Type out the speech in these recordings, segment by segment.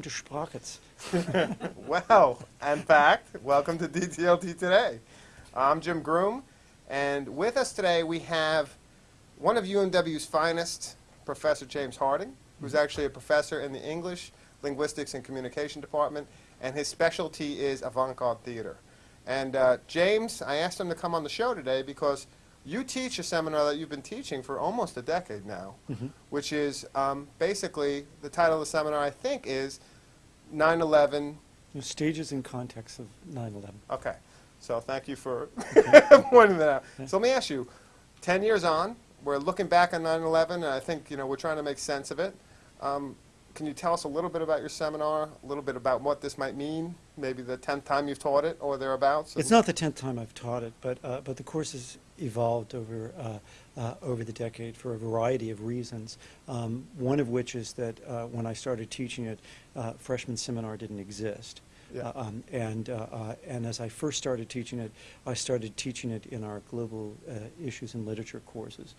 welcome to Sprockets. well, in fact, welcome to DTLT Today. I'm Jim Groom, and with us today we have one of UMW's finest, Professor James Harding, who's actually a professor in the English, Linguistics, and Communication Department, and his specialty is avant-garde theater. And uh, James, I asked him to come on the show today because you teach a seminar that you've been teaching for almost a decade now, Mm-hmm. which is um, basically, the title of the seminar, I think, is 9-11 You stages and context of 9/11. Okay, so thank you for pointing that out. Yeah. So let me ask you, 10 years on, we're looking back on 9/11, and I think, you know, we're trying to make sense of it. Um, Can you tell us a little bit about your seminar, a little bit about what this might mean, maybe the 10th time you've taught it or thereabouts? It's not the tenth time I've taught it, but uh, but the course has evolved over uh, uh, over the decade for a variety of reasons. Um, one of which is that uh, when I started teaching it, uh, freshman seminar didn't exist. Yeah. Uh, um, and uh, uh, and as I first started teaching it, I started teaching it in our global uh, issues and literature courses,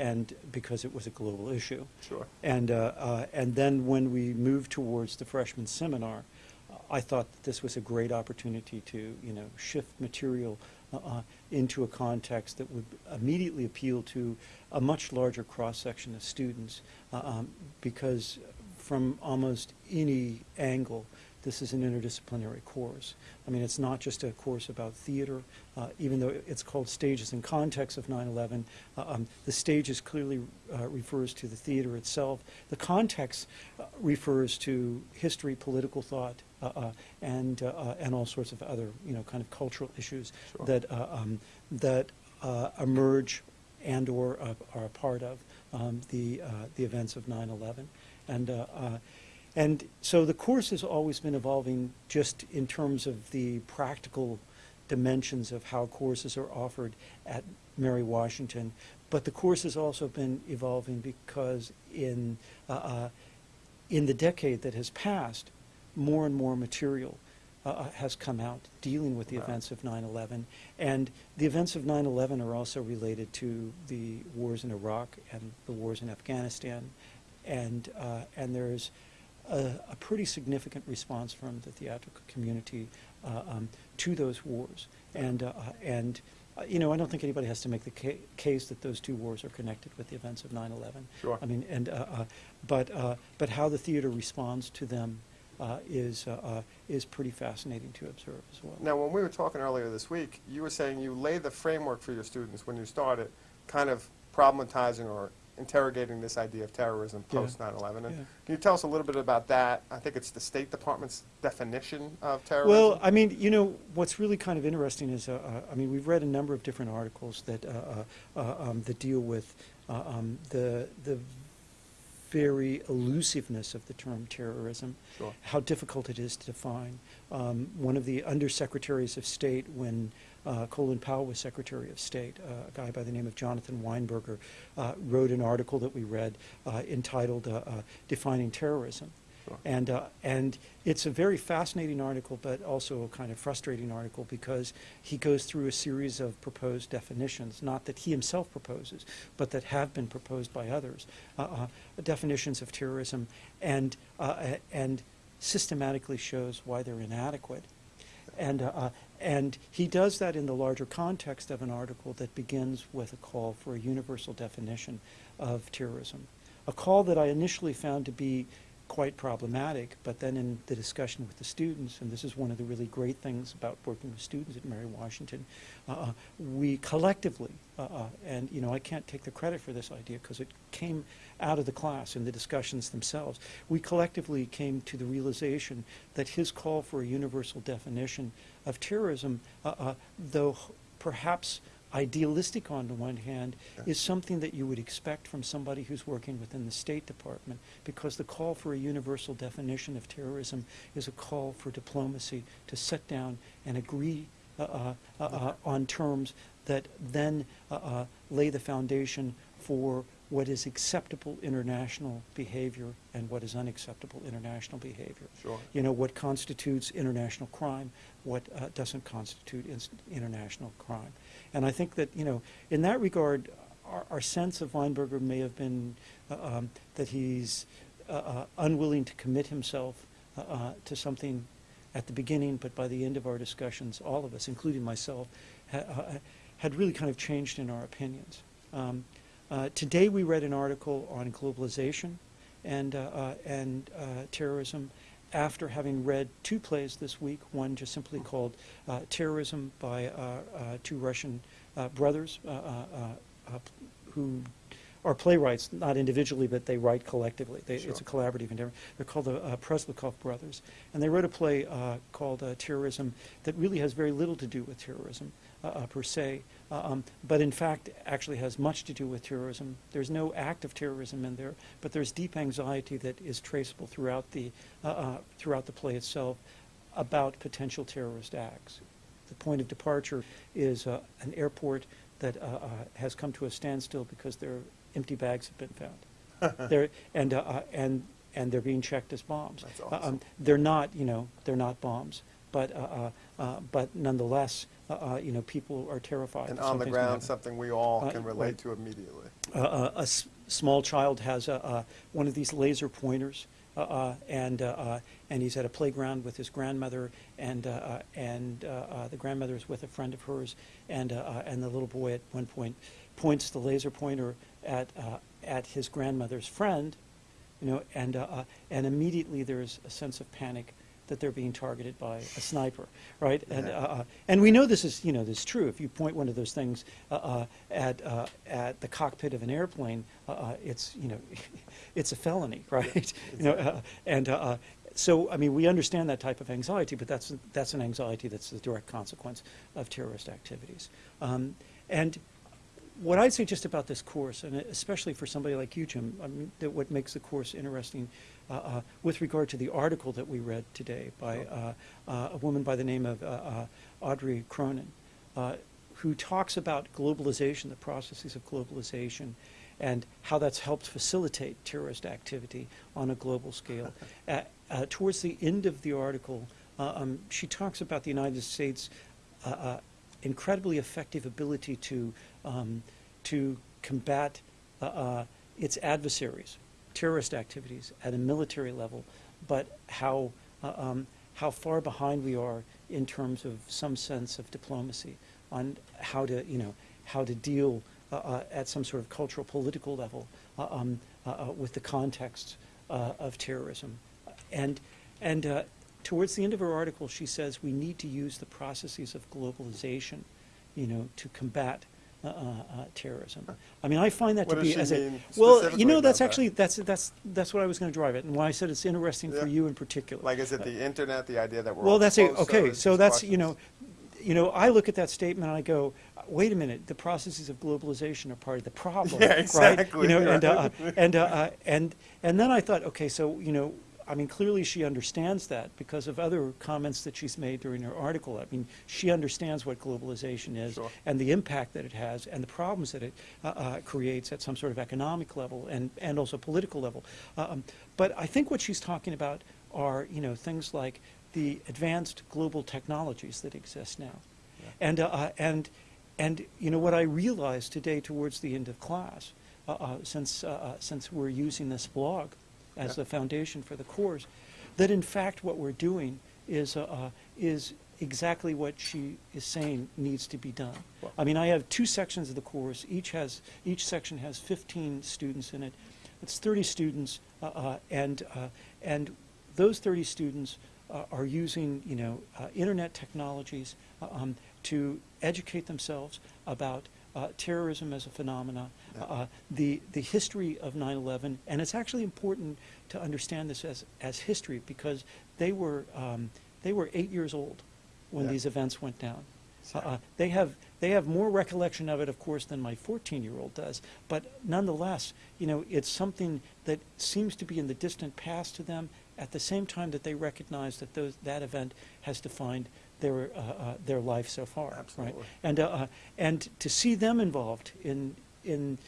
and because it was a global issue. Sure. And, uh, uh, and then when we moved towards the freshman seminar, uh, I thought that this was a great opportunity to, you know, shift material uh, uh, into a context that would immediately appeal to a much larger cross-section of students, uh, um, because from almost any angle, this is an interdisciplinary course. I mean, it's not just a course about theater, uh, even though it's called Stages and Context of 9/11. uh, um, The stages clearly uh, refers to the theater itself. The context uh, refers to history, political thought, uh, uh, and, and all sorts of other, you know, kind of cultural issues Sure. that, uh, um, that uh, emerge and/or uh, are a part of um, the, uh, the events of 9/11. And, uh, uh, and so the course has always been evolving just in terms of the practical dimensions of how courses are offered at Mary Washington. But the course has also been evolving because in, uh, uh, in the decade that has passed, more and more material uh, uh, has come out dealing with the Wow. events of 9/11. And the events of 9/11 are also related to the wars in Iraq and the wars in Afghanistan. And, uh, and there's a, a pretty significant response from the theatrical community uh, um, to those wars. And, uh, and uh, you know, I don't think anybody has to make the ca- case that those two wars are connected with the events of 9/11. Sure. I mean, and, uh, uh, but, uh, but how the theater responds to them uh, is, uh, uh, is pretty fascinating to observe as well. Now, when we were talking earlier this week, you were saying you laid the framework for your students when you started, kind of problematizing or interrogating this idea of terrorism Yeah. post 9/11. And Yeah. Can you tell us a little bit about that? I think it's the State Department's definition of terrorism. Well, I mean, you know, what's really kind of interesting is, uh, uh, I mean, we've read a number of different articles that, uh, uh, uh, um, that deal with uh, um, the, the very elusiveness of the term terrorism, Sure. how difficult it is to define. Um, one of the undersecretaries of state when uh, Colin Powell was Secretary of State, uh, a guy by the name of Jonathan Weinberger, uh, wrote an article that we read uh, entitled uh, uh, Defining Terrorism. Sure. And, uh, and it's a very fascinating article, but also a kind of frustrating article because he goes through a series of proposed definitions, not that he himself proposes, but that have been proposed by others, uh, uh, definitions of terrorism, and, uh, and systematically shows why they're inadequate. And, uh, and he does that in the larger context of an article that begins with a call for a universal definition of terrorism. A call that I initially found to be quite problematic, but then in the discussion with the students, and this is one of the really great things about working with students at Mary Washington, uh, we collectively, uh, uh, and you know, I can't take the credit for this idea because it came out of the class in the discussions themselves. We collectively came to the realization that his call for a universal definition of terrorism, uh, uh, though perhaps idealistic on the one hand, is something that you would expect from somebody who's working within the State Department, because the call for a universal definition of terrorism is a call for diplomacy to sit down and agree uh, uh, uh, uh, on terms that then uh, uh, lay the foundation for what is acceptable international behavior and what is unacceptable international behavior. Sure. You know, what constitutes international crime, what uh, doesn't constitute international crime. And I think that, you know, in that regard, our, our sense of Weinberger may have been uh, um, that he's uh, uh, unwilling to commit himself uh, uh, to something at the beginning, but by the end of our discussions, all of us, including myself, ha- uh, had really kind of changed in our opinions. Um, uh, today, we read an article on globalization and, uh, uh, and uh, terrorism after having read two plays this week, one just simply called uh, Terrorism by uh, uh, two Russian uh, brothers uh, uh, uh, uh, who are playwrights, not individually, but they write collectively. They, It's a collaborative endeavor. They're called the uh, Presnyakov brothers. And they wrote a play uh, called uh, Terrorism that really has very little to do with terrorism per se, uh, um, but in fact actually has much to do with terrorism. There's no act of terrorism in there, but there's deep anxiety that is traceable throughout the, uh, uh, throughout the play itself about potential terrorist acts. The point of departure is uh, an airport that uh, uh, has come to a standstill because their empty bags have been found. they're, and, uh, uh, and, and they're being checked as bombs. That's Uh, um, they're not, you know, they're not bombs, but, uh, uh, uh, but nonetheless, uh, uh, you know, people are terrified. And on the ground, something we all Uh, can relate right. to immediately. Uh, uh, a s- small child has a, uh, one of these laser pointers, uh, uh, and, uh, uh, and he's at a playground with his grandmother, and, uh, uh, and uh, uh, the grandmother is with a friend of hers, and, uh, uh, and the little boy at one point points the laser pointer at, uh, at his grandmother's friend, you know, and, uh, uh, and immediately there's a sense of panic that they're being targeted by a sniper, right? And, uh, Yeah. uh, and we know this is, you know, this is true. If you point one of those things uh, uh, at, uh, at the cockpit of an airplane, uh, it's, you know, it's a felony, right? You know, uh, and so, I mean, we understand that type of anxiety, but that's, that's an anxiety that's the direct consequence of terrorist activities. Um, and what I'd say just about this course, and especially for somebody like you, Jim, I mean, that what makes the course interesting with regard to the article that we read today by uh, uh, a woman by the name of uh, uh, Audrey Cronin, uh, who talks about globalization, the processes of globalization, and how that's helped facilitate terrorist activity on a global scale. uh, uh, towards the end of the article, uh, um, she talks about the United States' uh, uh, incredibly effective ability to um, to combat uh, uh, its adversaries, terrorist activities at a military level, but how uh, um, how far behind we are in terms of some sense of diplomacy on how to you know how to deal uh, uh, at some sort of cultural political level uh, um, uh, uh, with the context of terrorism, and and towards the end of her article, she says we need to use the processes of globalization, you know, to combat uh, uh, uh, terrorism. I mean, I find that What to be as a well, you know, that's that? actually that's that's that's what I was going to drive at, and why I said it's interesting for you in particular. Like, is it the internet, the idea that we're all Well, that's it. Okay, so that's you know, you know, I look at that statement and I go, wait a minute, the processes of globalization are part of the problem, Yeah, right? exactly, You know, and uh, right. and uh, uh, and and then I thought, okay, so you know. I mean, clearly she understands that because of other comments that she's made during her article. I mean, she understands what globalization is Sure. and the impact that it has and the problems that it uh, uh, creates at some sort of economic level and, and also political level. Um, but I think what she's talking about are, you know, things like the advanced global technologies that exist now. And, uh, uh, and, and, you know, what I realized today towards the end of class, uh, uh, since, since we're using this blog as the foundation for the course, that in fact what we're doing is, uh, uh, is exactly what she is saying needs to be done. Well- I mean, I have two sections of the course. Each has, each section has 15 students in it. It's 30 students, uh, uh, and, uh, and those 30 students uh, are using, you know, uh, internet technologies uh, um, to educate themselves about uh, terrorism as a phenomena, uh, the, the history of 9/11, and it's actually important to understand this as, as history because they were, um, they were eight years old when Yeah. these events went down. Uh, uh, they have they have more recollection of it, of course, than my 14-year-old does. But nonetheless, you know, it's something that seems to be in the distant past to them. At the same time that they recognize that those that event has defined their uh, uh, their life so far, Absolutely. right? And uh, uh, and to see them involved in in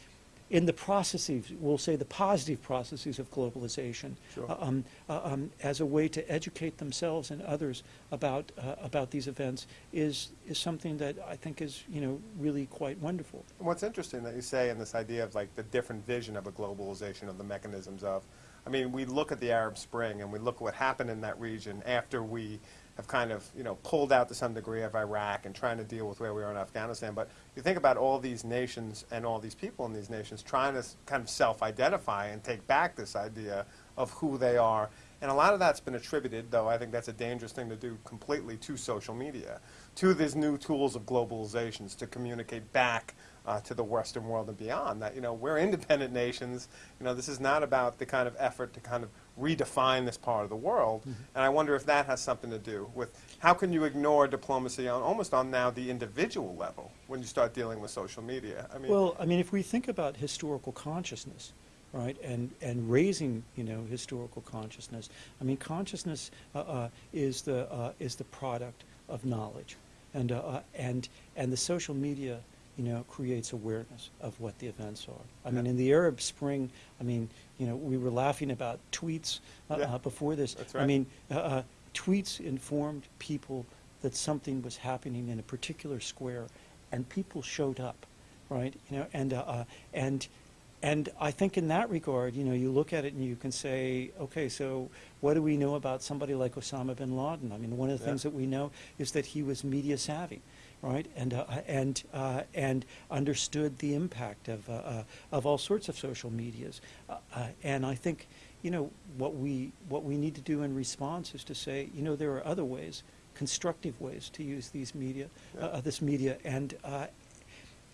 in the processes, we'll say the positive processes of globalization, Sure. uh, um, uh, um, as a way to educate themselves and others about uh, about these events is is something that I think is you know really quite wonderful. And What's interesting that you say in this idea of like the different vision of a globalization of the mechanisms of I mean, we look at the Arab Spring and we look at what happened in that region after we have kind of, you know, pulled out to some degree of Iraq and trying to deal with where we are in Afghanistan. But you think about all these nations and all these people in these nations trying to kind of self-identify and take back this idea of who they are. And a lot of that's been attributed, though I think that's a dangerous thing to do completely to social media, to these new tools of globalizations to communicate back uh, to the Western world and beyond. That you know we're independent nations. You know this is not about the kind of effort to kind of redefine this part of the world. And I wonder if that has something to do with how can you ignore diplomacy on almost on now the individual level when you start dealing with social media. I mean, Well, I mean, if we think about historical consciousness, right, and, and raising, you know, historical consciousness, I mean, consciousness uh, uh, is, the, uh, is the product of knowledge. And, uh, uh, and, and the social media, you know, creates awareness of what the events are. I mean, in the Arab Spring, I mean, you know, we were laughing about tweets uh, Yeah. uh, before this. That's I mean, uh, uh, tweets informed people that something was happening in a particular square, and people showed up, right? You know, and uh, uh, and and I think in that regard, you know, you look at it and you can say, okay, so what do we know about somebody like Osama bin Laden? I mean, one of the Yeah. things that we know is that he was media savvy. Right, and uh, and uh, and understood the impact of uh, uh, of all sorts of social medias, uh, uh, and I think, you know, what we what we need to do in response is to say, you know, there are other ways, constructive ways to use these media, Yeah. this media, and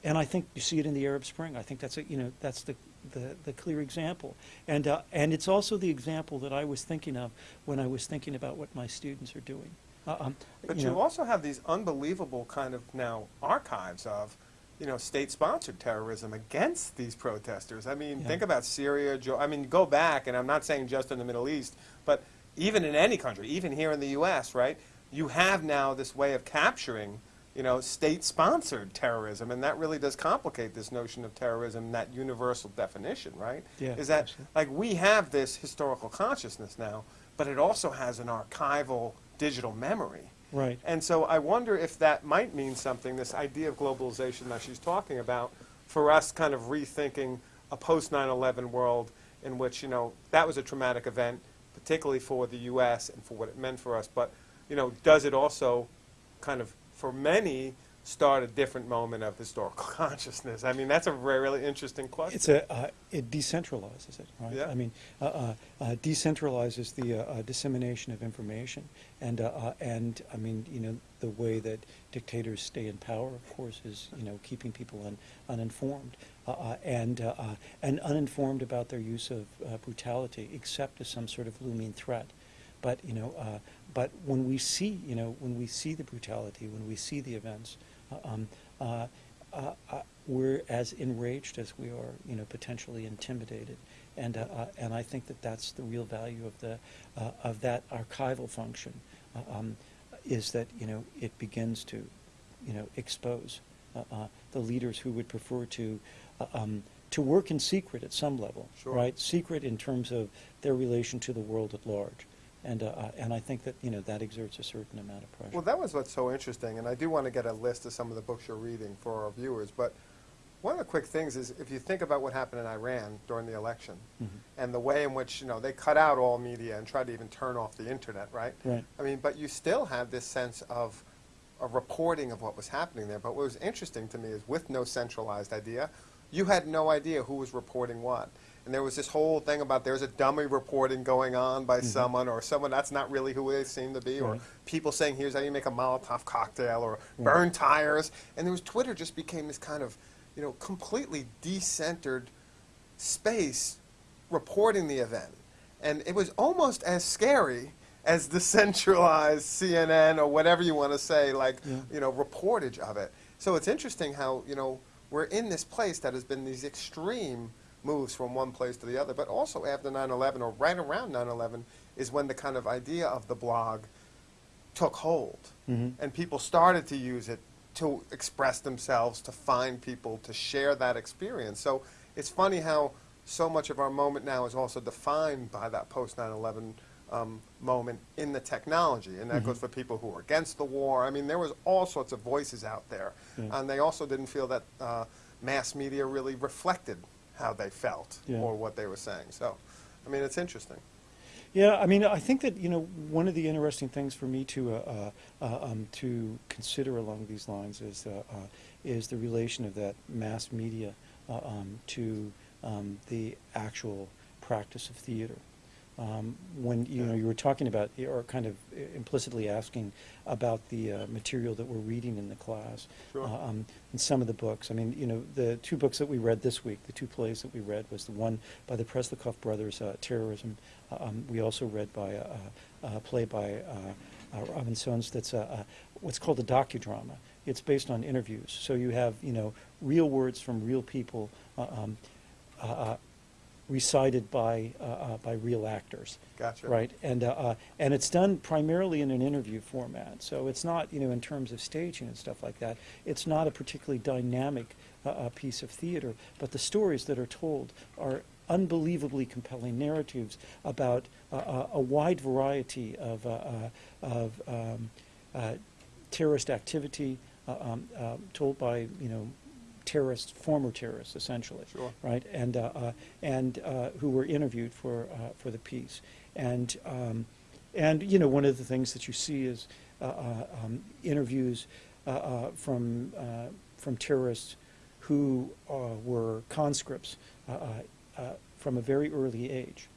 and I think you see it in the Arab Spring. I think that's a, you know that's the the, the clear example, and uh, and it's also the example that I was thinking of when I was thinking about what my students are doing. Uh, um, But you you, know, also have these unbelievable kind of now archives of, you know, state-sponsored terrorism against these protesters. I mean, Yeah. think about Syria. Jo- I mean, go back, and I'm not saying just in the Middle East, but even in any country, even here in the U.S., right? You have now this way of capturing, you know, state-sponsored terrorism, and that really does complicate this notion of terrorism, that universal definition, right? Yeah, Is that absolutely. like we have this historical consciousness now, but it also has an archival digital memory. right. And so I wonder if that might mean something, this idea of globalization that she's talking about, for us kind of rethinking a post 9 11 world in which, you know, that was a traumatic event, particularly for the U.S. and for what it meant for us. But, you know, does it also kind of, for many, start a different moment of historical consciousness? I mean, that's a very, really interesting question. It's a, uh, it decentralizes it, right? Yeah. I mean, uh, uh, uh, decentralizes the uh, uh, dissemination of information, and uh, uh, and I mean, you know, the way that dictators stay in power, of course, is you know keeping people un, uninformed and uh, uh, and uninformed about their use of uh, brutality, except as some sort of looming threat. But you know, uh, but when we see, you know, when we see the brutality, when we see the events, um, uh, uh, uh, we're as enraged as we are, you know, potentially intimidated, and uh, uh, and I think that that's the real value of the uh, of that archival function, uh, um, is that you know it begins to, you know, expose uh, uh, the leaders who would prefer to. Uh, um, to work in secret at some level, Sure. right? Secret in terms of their relation to the world at large, and uh, and I think that you know that exerts a certain amount of pressure. Well, that was what's so interesting, and I do want to get a list of some of the books you're reading for our viewers. But one of the quick things is if you think about what happened in Iran during the election Mhm. and the way in which you know they cut out all media and tried to even turn off the internet, right? Right. I mean, but you still have this sense of a reporting of what was happening there. But what was interesting to me is with no centralized idea, you had no idea who was reporting what. And there was this whole thing about there's a dummy reporting going on by mm-hmm. someone or someone that's not really who they seem to be, or Right. people saying here's how you make a Molotov cocktail or Right. burn tires. And there was Twitter just became this kind of, you know, completely decentered space reporting the event. And it was almost as scary as the centralized CNN or whatever you want to say, like, Yeah. you know, reportage of it. So it's interesting how, you know, we're in this place that has been these extreme moves from one place to the other. But also after 9 11 or right around 9 11 is when the kind of idea of the blog took hold. Mhm. And people started to use it to express themselves, to find people, to share that experience. So it's funny how so much of our moment now is also defined by that post 9 11 um, moment in the technology. And that Mhm. goes for people who are against the war. I mean, there was all sorts of voices out there. Yeah. And they also didn't feel that uh, mass media really reflected how they felt Yeah. or what they were saying. So, I mean, it's interesting. Yeah, I mean, I think that, you know, one of the interesting things for me to, uh, uh, uh, um, to consider along these lines is, uh, uh, is the relation of that mass media uh, um, to um, the actual practice of theater. Um, when, you know, you were talking about, or kind of implicitly asking about the uh, material that we're reading in the class. Sure. Uh, um, in some of the books, I mean, you know, the two books that we read this week, the two plays that we read was the one by the Presnyakov brothers, uh, Terrorism. Uh, um, we also read by a, a, a play by uh, uh, Robin Soans that's a, a, what's called a docudrama. It's based on interviews, so you have you know real words from real people. Recited by uh, uh, by real actors. Gotcha. Right, and uh, uh, and it's done primarily in an interview format. So it's not you know in terms of staging and stuff like that. It's not a particularly dynamic uh, uh, piece of theater, but the stories that are told are unbelievably compelling narratives about uh, uh, a wide variety of uh, uh, of um, uh, terrorist activity uh, um, uh, told by you know terrorists, former terrorists, essentially, Sure. right? And uh, uh, and uh, who were interviewed for uh, for the piece, and um, and you know one of the things that you see is uh, uh, um, interviews uh, uh, from uh, from terrorists who uh, were conscripts uh, uh, uh, from a very early age,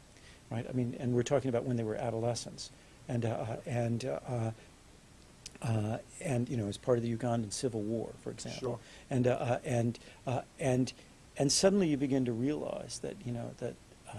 right? I mean, and we're talking about when they were adolescents, and uh, uh, and uh, uh, and you know as part of the Ugandan Civil War, for example, Sure. and uh, uh, and uh, and and suddenly you begin to realize that you know that uh,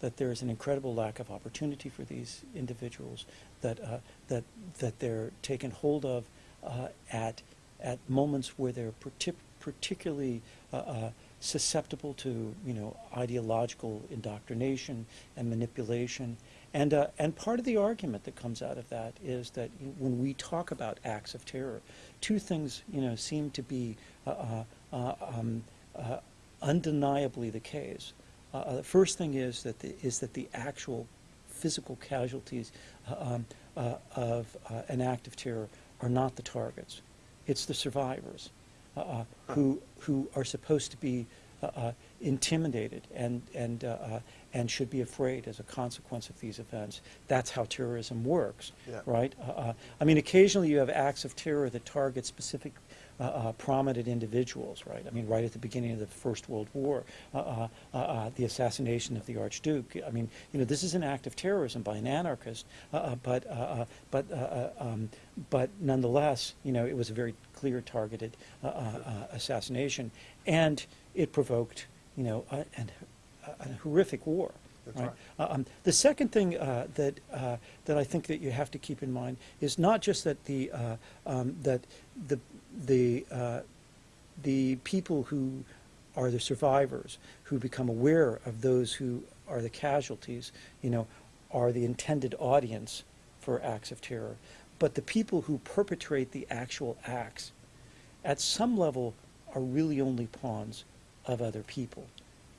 that there is an incredible lack of opportunity for these individuals, that uh, that that they're taken hold of uh, at at moments where they're partic- particularly uh, uh, susceptible to you know ideological indoctrination and manipulation. And, uh, and part of the argument that comes out of that is that when we talk about acts of terror, two things you know seem to be uh, uh, uh, um, uh, undeniably the case. Uh, the first thing is that the, is that the actual physical casualties um, of an act of terror are not the targets; it's the survivors who who are supposed to be uh, uh, intimidated and and uh, uh, and should be afraid as a consequence of these events. That's how terrorism works, Yeah. right? Uh, uh, I mean, occasionally you have acts of terror that target specific. Uh, uh, prominent individuals, right? I mean, right at the beginning of the First World War, uh, uh, uh, uh, the assassination of the Archduke. I mean, you know, this is an act of terrorism by an anarchist, but uh, uh, but um, but nonetheless, you know, it was a very clear targeted uh, uh, uh, assassination, and it provoked, you know, a, an, a horrific war. That's right. right. Uh, um, the second thing uh, that uh, that I think that you have to keep in mind is not just that the uh, um, that the the uh, the people who are the survivors who become aware of those who are the casualties, you know, are the intended audience for acts of terror, but the people who perpetrate the actual acts, at some level, are really only pawns of other people,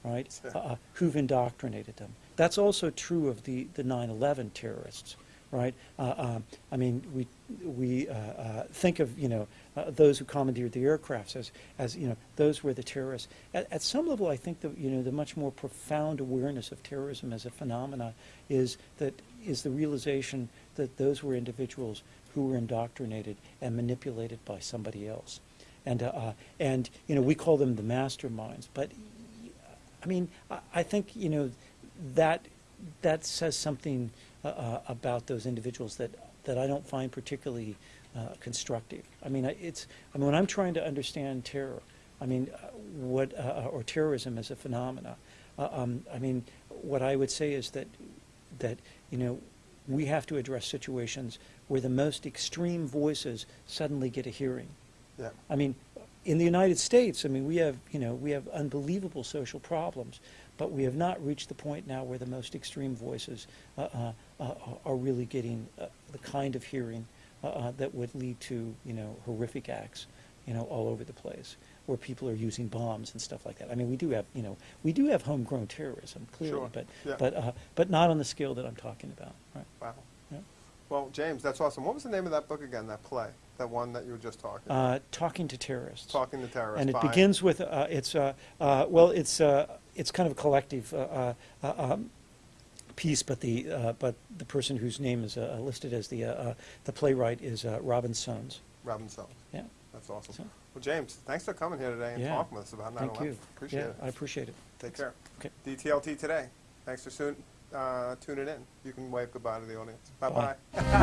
right? Uh, who've indoctrinated them. That's also true of the the 9/11 terrorists, right? Uh, um, I mean, we we uh, uh, think of you know uh, those who commandeered the aircrafts as as you know those were the terrorists. At, at some level, I think that you know the much more profound awareness of terrorism as a phenomena is that is the realization that those were individuals who were indoctrinated and manipulated by somebody else, and uh, uh, and you know we call them the masterminds, but I mean, I, I think you know that that says something uh, uh, about those individuals that that I don't find particularly uh, constructive. I mean, it's I mean when I'm trying to understand terror, I mean uh, what uh, or terrorism as a phenomena. Uh, um, I mean, what I would say is that that you know we have to address situations where the most extreme voices suddenly get a hearing. Yeah. I mean, in the United States, I mean, we have, you know, we have unbelievable social problems, but we have not reached the point now where the most extreme voices uh, uh, uh, are really getting uh, the kind of hearing uh, uh, that would lead to, you know, horrific acts, you know, all over the place, where people are using bombs and stuff like that. I mean, we do have, you know, we do have homegrown terrorism, clearly, Sure. but, Yeah. but, uh, but not on the scale that I'm talking about, right? Wow. Yeah. Well, James, that's awesome. What was the name of that book again? That play, that one that you were just talking. about? Uh, talking to terrorists. Talking to terrorists. And it begins with, uh, it's, uh, uh, well, it's, uh, it's kind of a collective. uh, uh, uh, um, piece, but the, uh, but the person whose name is uh, listed as the, uh, uh, the playwright is uh, Robin Soans. Robin Sells. Yeah, That's awesome. So- Well, James, thanks for coming here today and Yeah. talking with us about 9/11. thank you. Appreciate Yeah, it. I appreciate it. Take care. Okay. DTLT today. Thanks for soon, uh, tuning in. You can wave goodbye to the audience. Bye Bye. bye.